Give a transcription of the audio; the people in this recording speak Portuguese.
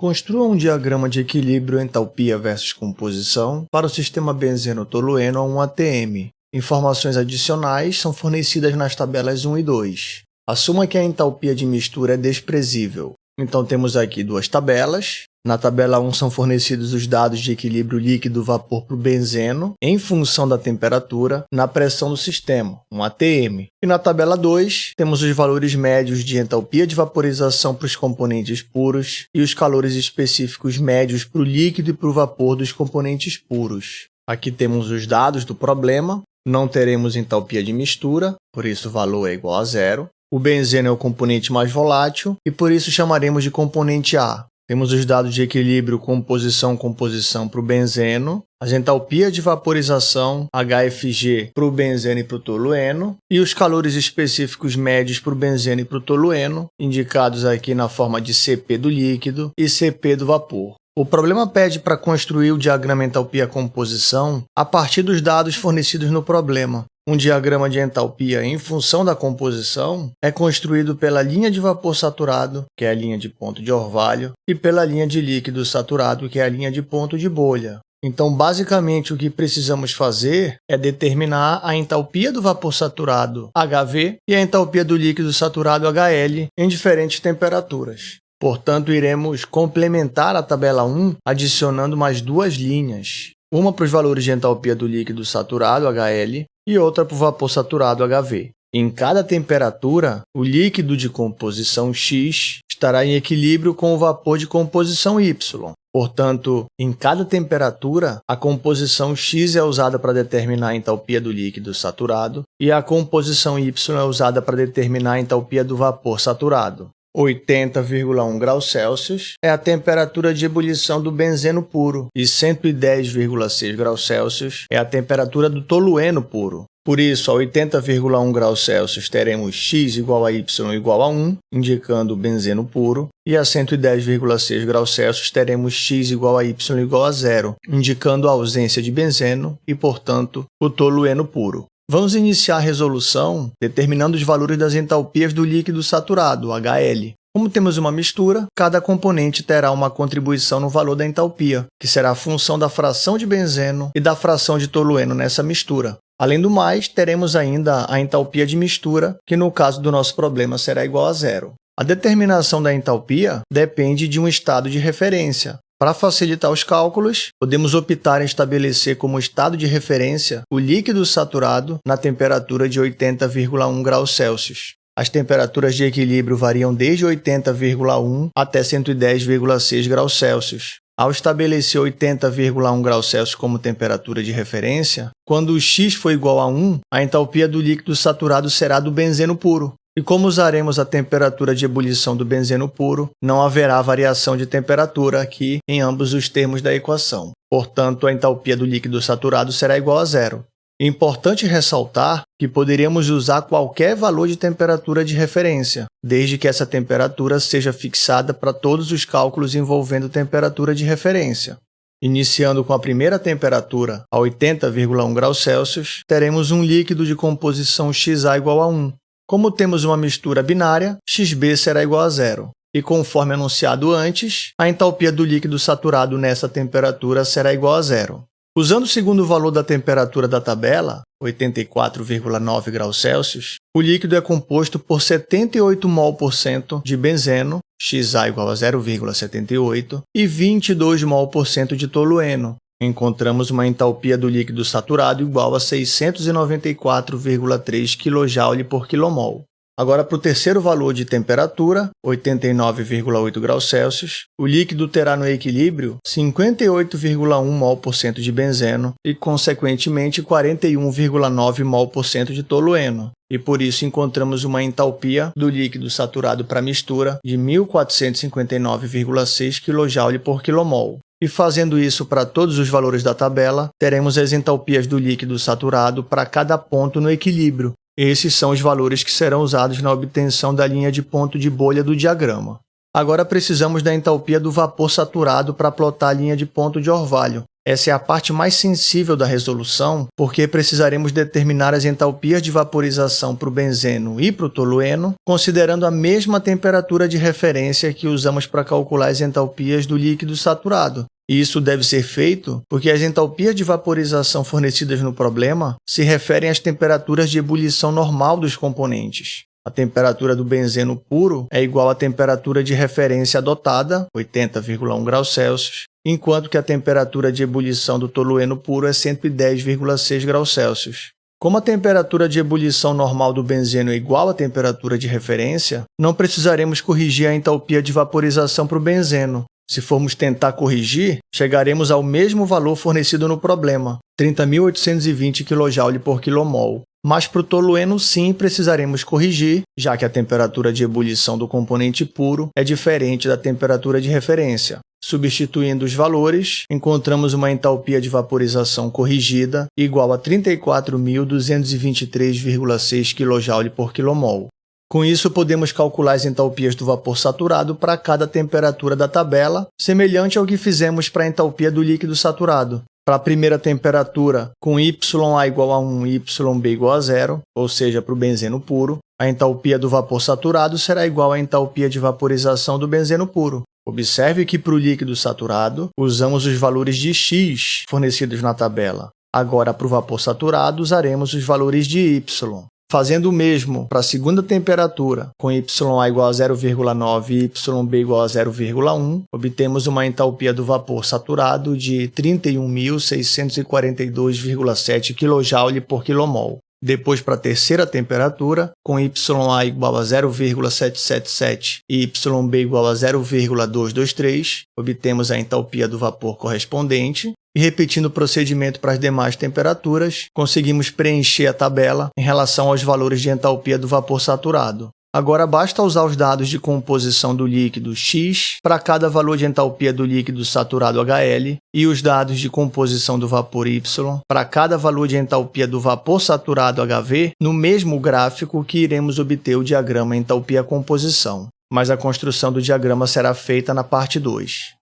Construa um diagrama de equilíbrio entalpia versus composição para o sistema benzeno-tolueno a 1 ATM. Informações adicionais são fornecidas nas tabelas 1 e 2. Assuma que a entalpia de mistura é desprezível. Então temos aqui duas tabelas, na tabela 1 são fornecidos os dados de equilíbrio líquido-vapor para o benzeno em função da temperatura na pressão do sistema, um ATM. E na tabela 2 temos os valores médios de entalpia de vaporização para os componentes puros e os calores específicos médios para o líquido e para o vapor dos componentes puros. Aqui temos os dados do problema, não teremos entalpia de mistura, por isso o valor é igual a zero. O benzeno é o componente mais volátil e por isso chamaremos de componente A. Temos os dados de equilíbrio composição-composição para o benzeno, as entalpias de vaporização HFG para o benzeno e para o tolueno, e os calores específicos médios para o benzeno e para o tolueno, indicados aqui na forma de CP do líquido e CP do vapor. O problema pede para construir o diagrama entalpia-composição a partir dos dados fornecidos no problema, um diagrama de entalpia em função da composição é construído pela linha de vapor saturado, que é a linha de ponto de orvalho, e pela linha de líquido saturado, que é a linha de ponto de bolha. Então, basicamente, o que precisamos fazer é determinar a entalpia do vapor saturado HV e a entalpia do líquido saturado HL em diferentes temperaturas. Portanto, iremos complementar a tabela 1 adicionando mais duas linhas, uma para os valores de entalpia do líquido saturado HL e outra para o vapor saturado HV. Em cada temperatura, o líquido de composição X estará em equilíbrio com o vapor de composição Y. Portanto, em cada temperatura, a composição X é usada para determinar a entalpia do líquido saturado e a composição Y é usada para determinar a entalpia do vapor saturado. 80,1 graus Celsius é a temperatura de ebulição do benzeno puro e 110,6 graus Celsius é a temperatura do tolueno puro. Por isso, a 80,1 graus Celsius teremos x igual a y igual a 1, indicando o benzeno puro, e a 110,6 graus Celsius teremos x igual a y igual a zero, indicando a ausência de benzeno e, portanto, o tolueno puro. Vamos iniciar a resolução determinando os valores das entalpias do líquido saturado, HL. Como temos uma mistura, cada componente terá uma contribuição no valor da entalpia, que será a função da fração de benzeno e da fração de tolueno nessa mistura. Além do mais, teremos ainda a entalpia de mistura, que no caso do nosso problema será igual a zero. A determinação da entalpia depende de um estado de referência, para facilitar os cálculos, podemos optar em estabelecer como estado de referência o líquido saturado na temperatura de 80,1 graus Celsius. As temperaturas de equilíbrio variam desde 80,1 até 110,6 graus Celsius. Ao estabelecer 80,1 graus Celsius como temperatura de referência, quando o x for igual a 1, a entalpia do líquido saturado será do benzeno puro, e como usaremos a temperatura de ebulição do benzeno puro, não haverá variação de temperatura aqui em ambos os termos da equação. Portanto, a entalpia do líquido saturado será igual a zero. É importante ressaltar que poderíamos usar qualquer valor de temperatura de referência, desde que essa temperatura seja fixada para todos os cálculos envolvendo temperatura de referência. Iniciando com a primeira temperatura, a 80,1 graus Celsius, teremos um líquido de composição XA igual a 1, como temos uma mistura binária, xB será igual a zero. E conforme anunciado antes, a entalpia do líquido saturado nessa temperatura será igual a zero. Usando o segundo valor da temperatura da tabela, 84,9 graus Celsius, o líquido é composto por 78 mol por cento de benzeno, XA igual a 0,78, e 22 mol por cento de tolueno, encontramos uma entalpia do líquido saturado igual a 694,3 kJ por kmol. Agora, para o terceiro valor de temperatura, 89,8 graus Celsius, o líquido terá no equilíbrio 58,1 mol por cento de benzeno e, consequentemente, 41,9 mol por cento de tolueno. E por isso encontramos uma entalpia do líquido saturado para mistura de 1459,6 kJ por kmol. E fazendo isso para todos os valores da tabela, teremos as entalpias do líquido saturado para cada ponto no equilíbrio. Esses são os valores que serão usados na obtenção da linha de ponto de bolha do diagrama. Agora precisamos da entalpia do vapor saturado para plotar a linha de ponto de orvalho. Essa é a parte mais sensível da resolução, porque precisaremos determinar as entalpias de vaporização para o benzeno e para o tolueno, considerando a mesma temperatura de referência que usamos para calcular as entalpias do líquido saturado. E isso deve ser feito porque as entalpias de vaporização fornecidas no problema se referem às temperaturas de ebulição normal dos componentes. A temperatura do benzeno puro é igual à temperatura de referência adotada, 80,1 graus Celsius, enquanto que a temperatura de ebulição do tolueno puro é 110,6 graus Celsius. Como a temperatura de ebulição normal do benzeno é igual à temperatura de referência, não precisaremos corrigir a entalpia de vaporização para o benzeno. Se formos tentar corrigir, chegaremos ao mesmo valor fornecido no problema, 30.820 kJ por kmol, mas para o tolueno sim precisaremos corrigir, já que a temperatura de ebulição do componente puro é diferente da temperatura de referência. Substituindo os valores, encontramos uma entalpia de vaporização corrigida igual a 34.223,6 kJ por kmol. Com isso, podemos calcular as entalpias do vapor saturado para cada temperatura da tabela, semelhante ao que fizemos para a entalpia do líquido saturado. Para a primeira temperatura, com YA igual a 1 e YB igual a zero, ou seja, para o benzeno puro, a entalpia do vapor saturado será igual à entalpia de vaporização do benzeno puro. Observe que para o líquido saturado, usamos os valores de X fornecidos na tabela. Agora, para o vapor saturado, usaremos os valores de Y. Fazendo o mesmo para a segunda temperatura, com YA igual a 0,9 e YB igual a 0,1, obtemos uma entalpia do vapor saturado de 31.642,7 kJ por kmol. Depois, para a terceira temperatura, com YA igual a 0,777 e YB igual a 0,223, obtemos a entalpia do vapor correspondente, e repetindo o procedimento para as demais temperaturas, conseguimos preencher a tabela em relação aos valores de entalpia do vapor saturado. Agora basta usar os dados de composição do líquido X para cada valor de entalpia do líquido saturado HL e os dados de composição do vapor Y para cada valor de entalpia do vapor saturado HV no mesmo gráfico que iremos obter o diagrama entalpia-composição. Mas a construção do diagrama será feita na parte 2.